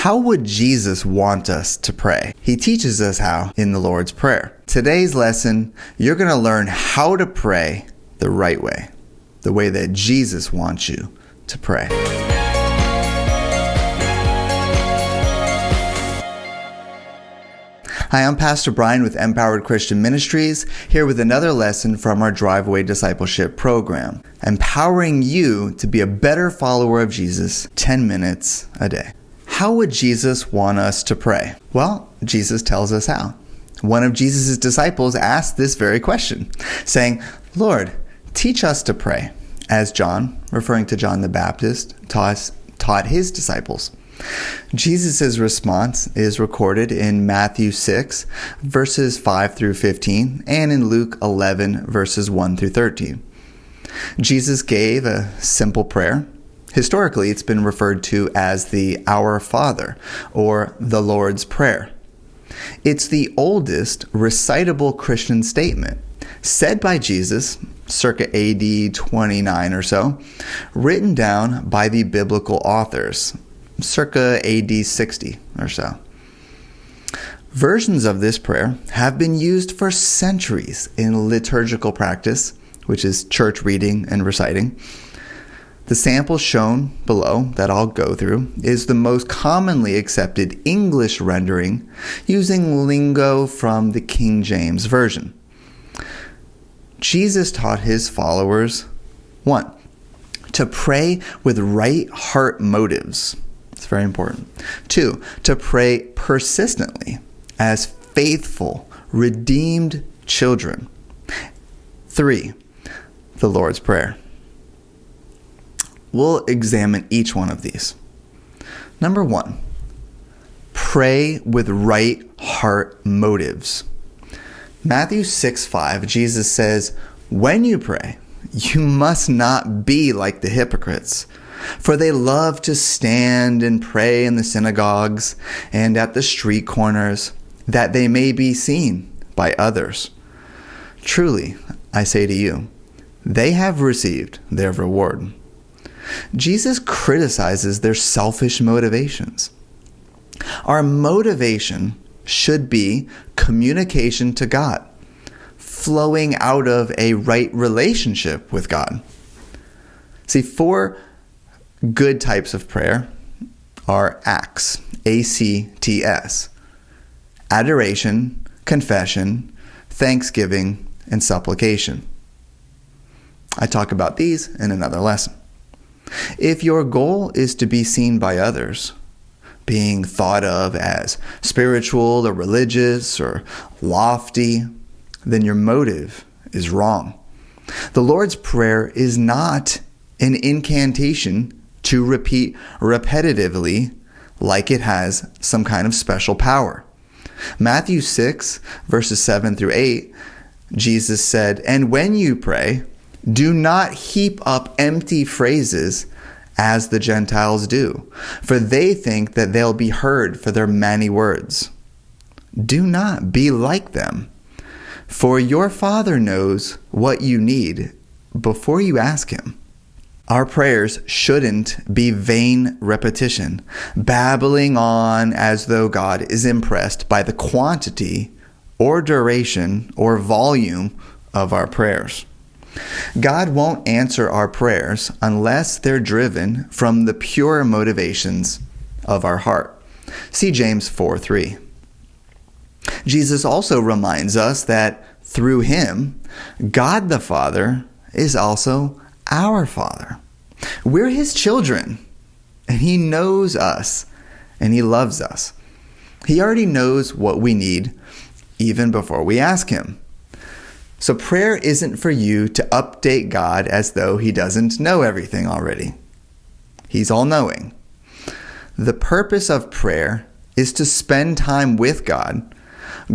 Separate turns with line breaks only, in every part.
How would Jesus want us to pray? He teaches us how in the Lord's Prayer. Today's lesson, you're going to learn how to pray the right way, the way that Jesus wants you to pray. Hi, I'm Pastor Brian with Empowered Christian Ministries, here with another lesson from our Driveway Discipleship program, empowering you to be a better follower of Jesus 10 minutes a day. How would Jesus want us to pray? Well, Jesus tells us how. One of Jesus' disciples asked this very question, saying, Lord, teach us to pray, as John, referring to John the Baptist, taught, taught his disciples. Jesus' response is recorded in Matthew 6, verses 5 through 15, and in Luke 11, verses 1 through 13. Jesus gave a simple prayer. Historically, it's been referred to as the Our Father or the Lord's Prayer. It's the oldest recitable Christian statement said by Jesus circa AD 29 or so, written down by the biblical authors circa AD 60 or so. Versions of this prayer have been used for centuries in liturgical practice, which is church reading and reciting. The sample shown below that I'll go through is the most commonly accepted English rendering using lingo from the King James Version. Jesus taught his followers 1. To pray with right heart motives. It's very important. Two, to pray persistently as faithful, redeemed children. Three, the Lord's Prayer. We'll examine each one of these. Number one, pray with right heart motives. Matthew 6 5, Jesus says, When you pray, you must not be like the hypocrites for they love to stand and pray in the synagogues and at the street corners, that they may be seen by others. Truly, I say to you, they have received their reward. Jesus criticizes their selfish motivations. Our motivation should be communication to God, flowing out of a right relationship with God. See, four good types of prayer are acts, A C T S adoration, confession, thanksgiving, and supplication. I talk about these in another lesson. If your goal is to be seen by others, being thought of as spiritual or religious or lofty, then your motive is wrong. The Lord's Prayer is not an incantation to repeat repetitively like it has some kind of special power. Matthew 6, verses 7 through 8, Jesus said, And when you pray, do not heap up empty phrases as the Gentiles do, for they think that they'll be heard for their many words. Do not be like them, for your Father knows what you need before you ask Him. Our prayers shouldn't be vain repetition, babbling on as though God is impressed by the quantity or duration or volume of our prayers. God won't answer our prayers unless they're driven from the pure motivations of our heart. See James 4 3. Jesus also reminds us that through him, God the Father is also our Father. We're His children, and He knows us, and He loves us. He already knows what we need even before we ask Him. So prayer isn't for you to update God as though He doesn't know everything already. He's all knowing. The purpose of prayer is to spend time with God,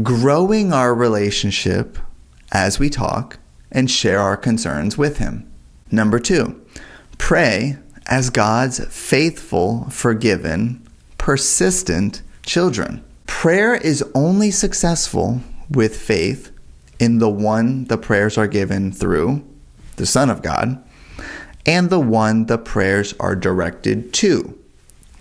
growing our relationship as we talk and share our concerns with Him. Number two, pray as God's faithful, forgiven, persistent children. Prayer is only successful with faith in the one the prayers are given through, the Son of God, and the one the prayers are directed to,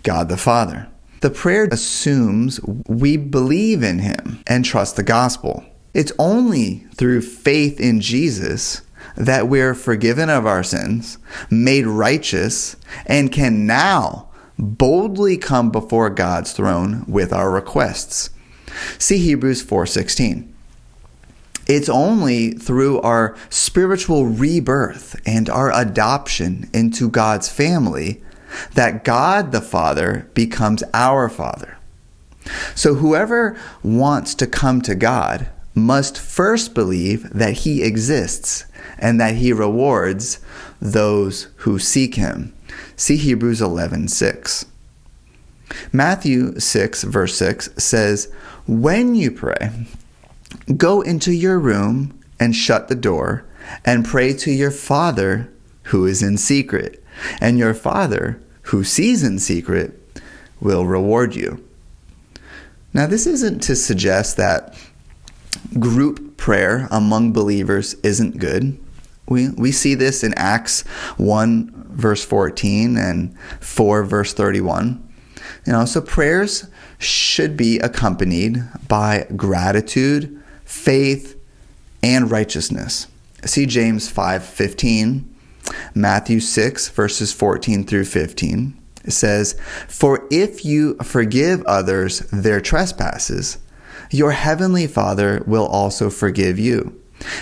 God the Father. The prayer assumes we believe in him and trust the gospel. It's only through faith in Jesus that we're forgiven of our sins, made righteous, and can now boldly come before God's throne with our requests. See Hebrews 4:16. It's only through our spiritual rebirth and our adoption into God's family that God the Father becomes our Father. So whoever wants to come to God must first believe that he exists and that he rewards those who seek him. See Hebrews 11:6. Matthew 6 verse 6 says, "When you pray, go into your room and shut the door and pray to your Father who is in secret, and your Father who sees in secret will reward you." Now, this isn't to suggest that group prayer among believers isn't good. We, we see this in Acts 1, verse 14, and 4, verse 31. You know, so prayers should be accompanied by gratitude, faith, and righteousness. See James 5:15, Matthew 6 verses 14 through 15. It says, "For if you forgive others their trespasses, your heavenly Father will also forgive you.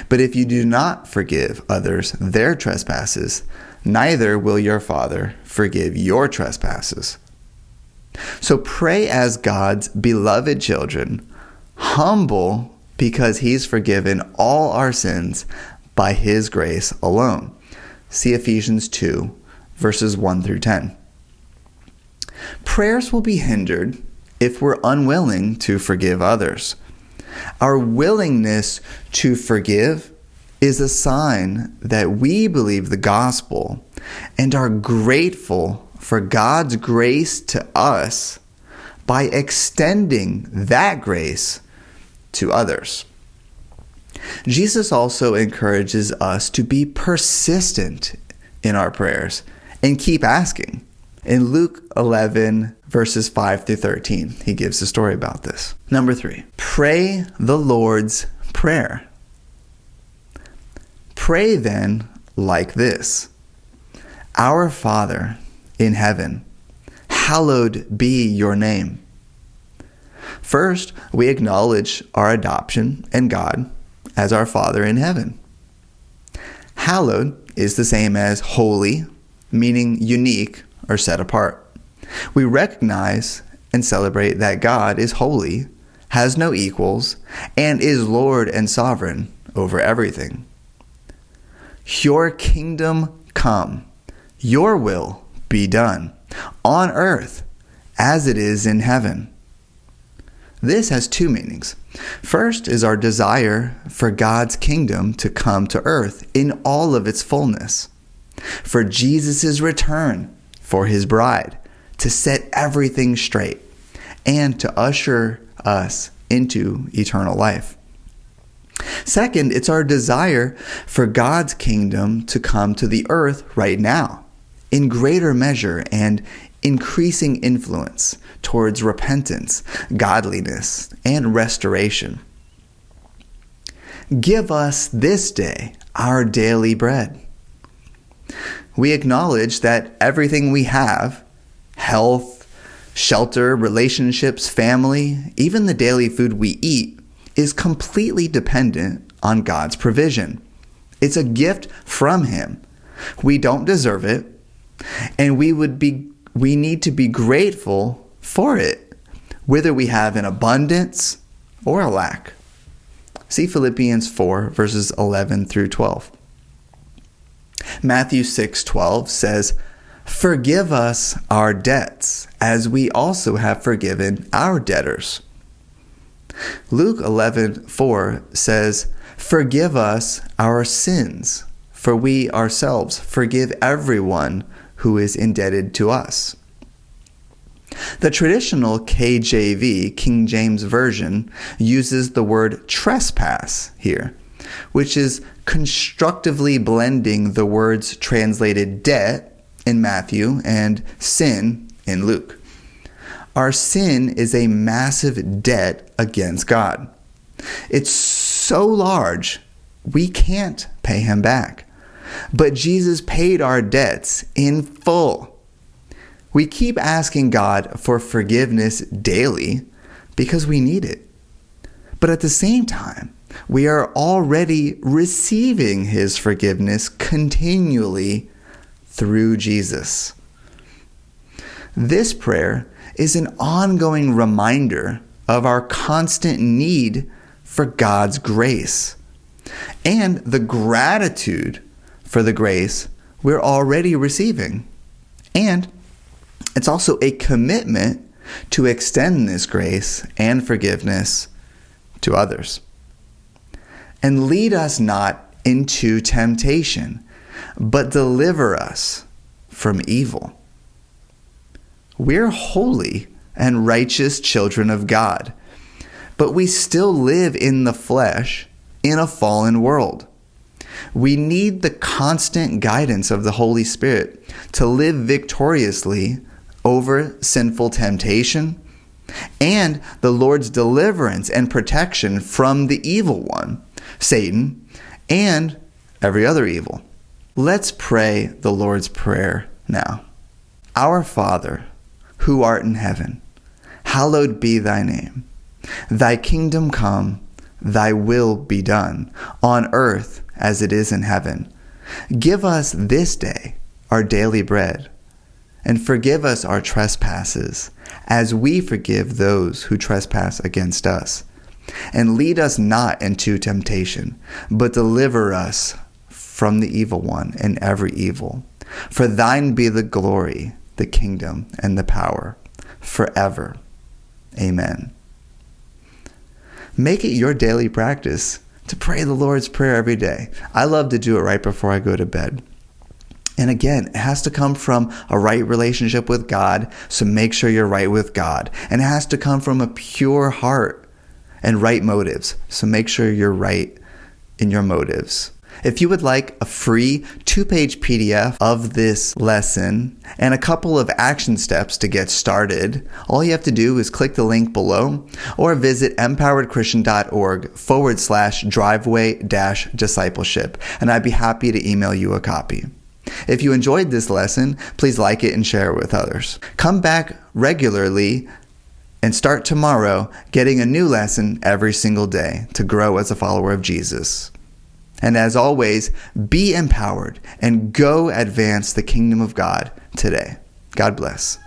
But if you do not forgive others their trespasses, neither will your Father forgive your trespasses. So pray as God's beloved children, humble because He's forgiven all our sins by His grace alone. See Ephesians 2, verses 1 through 10. Prayers will be hindered if we're unwilling to forgive others. Our willingness to forgive is a sign that we believe the gospel and are grateful for God's grace to us by extending that grace to others. Jesus also encourages us to be persistent in our prayers and keep asking. In Luke 11, verses 5 through 13, he gives a story about this. Number three, pray the Lord's Prayer. Pray then like this Our Father in heaven, hallowed be your name. First, we acknowledge our adoption and God as our Father in heaven. Hallowed is the same as holy, meaning unique or set apart. We recognize and celebrate that God is holy, has no equals, and is Lord and sovereign over everything. Your kingdom come, your will be done on earth as it is in heaven. This has two meanings. First is our desire for God's kingdom to come to earth in all of its fullness, for Jesus' return for his bride, to set everything straight, and to usher us into eternal life. Second, it's our desire for God's kingdom to come to the earth right now in greater measure and increasing influence towards repentance, godliness, and restoration. Give us this day our daily bread we acknowledge that everything we have health, shelter, relationships, family, even the daily food we eat is completely dependent on God's provision. It's a gift from him. We don't deserve it, and we would be we need to be grateful for it, whether we have an abundance or a lack. See Philippians 4 verses 11 through 12. Matthew 6:12 says, "Forgive us our debts, as we also have forgiven our debtors." Luke 11:4 says, "Forgive us our sins, for we ourselves forgive everyone who is indebted to us." The traditional KJV, King James Version, uses the word trespass here, which is constructively blending the words translated debt in Matthew and sin in Luke. Our sin is a massive debt against God. It's so large, we can't pay him back. But Jesus paid our debts in full. We keep asking God for forgiveness daily because we need it. But at the same time, we are already receiving his forgiveness continually through Jesus. This prayer is an ongoing reminder of our constant need for God's grace and the gratitude for the grace we're already receiving. And it's also a commitment to extend this grace and forgiveness to others. And lead us not into temptation, but deliver us from evil. We're holy and righteous children of God, but we still live in the flesh in a fallen world. We need the constant guidance of the Holy Spirit to live victoriously over sinful temptation and the Lord's deliverance and protection from the evil one, Satan, and every other evil. Let's pray the Lord's Prayer now. Our Father, who art in heaven, hallowed be thy name. Thy kingdom come, thy will be done, on earth as it is in heaven. Give us this day our daily bread and forgive us our trespasses, as we forgive those who trespass against us. And lead us not into temptation, but deliver us from the evil one and every evil. For thine be the glory, the kingdom, and the power, forever. Amen. Make it your daily practice to pray the Lord's Prayer every day. I love to do it right before I go to bed. And again, it has to come from a right relationship with God. So make sure you're right with God. And it has to come from a pure heart and right motives. So make sure you're right in your motives. If you would like a free two page PDF of this lesson and a couple of action steps to get started, all you have to do is click the link below or visit empoweredchristian.org forward slash driveway dash discipleship, and I'd be happy to email you a copy. If you enjoyed this lesson, please like it and share it with others. Come back regularly and start tomorrow getting a new lesson every single day to grow as a follower of Jesus. And as always, be empowered and go advance the kingdom of God today. God bless.